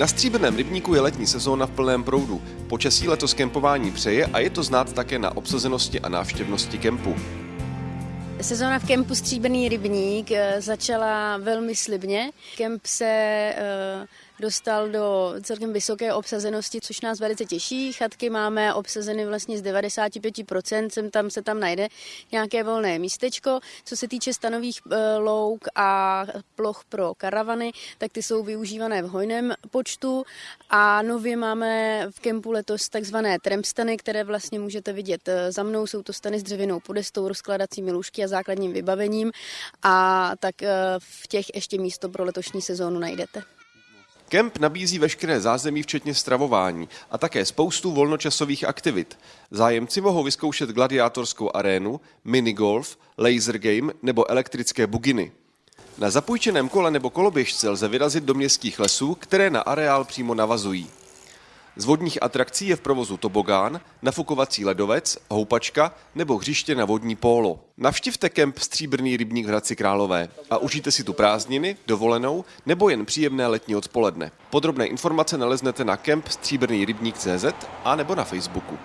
Na stříbrném rybníku je letní sezóna v plném proudu. Počasí letos kempování přeje a je to znát také na obsazenosti a návštěvnosti kempu. Sezóna v kempu Stříbrný rybník eh, začala velmi slibně. Kemp se eh, dostal do celkem vysoké obsazenosti, což nás velice těší. Chatky máme obsazeny vlastně z 95%, sem tam se tam najde nějaké volné místečko. Co se týče stanových eh, louk a ploch pro karavany, tak ty jsou využívané v hojném počtu a nově máme v kempu letos takzvané trampstany, které vlastně můžete vidět za mnou. Jsou to stany s dřevěnou podestou, rozkladacími lůžky a základním vybavením a tak eh, v těch ještě místo pro letošní sezónu najdete. Kemp nabízí veškeré zázemí, včetně stravování a také spoustu volnočasových aktivit. Zájemci mohou vyzkoušet gladiátorskou arénu, minigolf, laser game nebo elektrické buginy. Na zapůjčeném kole nebo koloběžce lze vyrazit do městských lesů, které na areál přímo navazují. Z vodních atrakcí je v provozu tobogán, nafukovací ledovec, houpačka nebo hřiště na vodní pólo. Navštivte kemp Stříbrný rybník v Hradci Králové a užijte si tu prázdniny, dovolenou nebo jen příjemné letní odpoledne. Podrobné informace naleznete na kemp Stříbrný rybník CZ a nebo na Facebooku.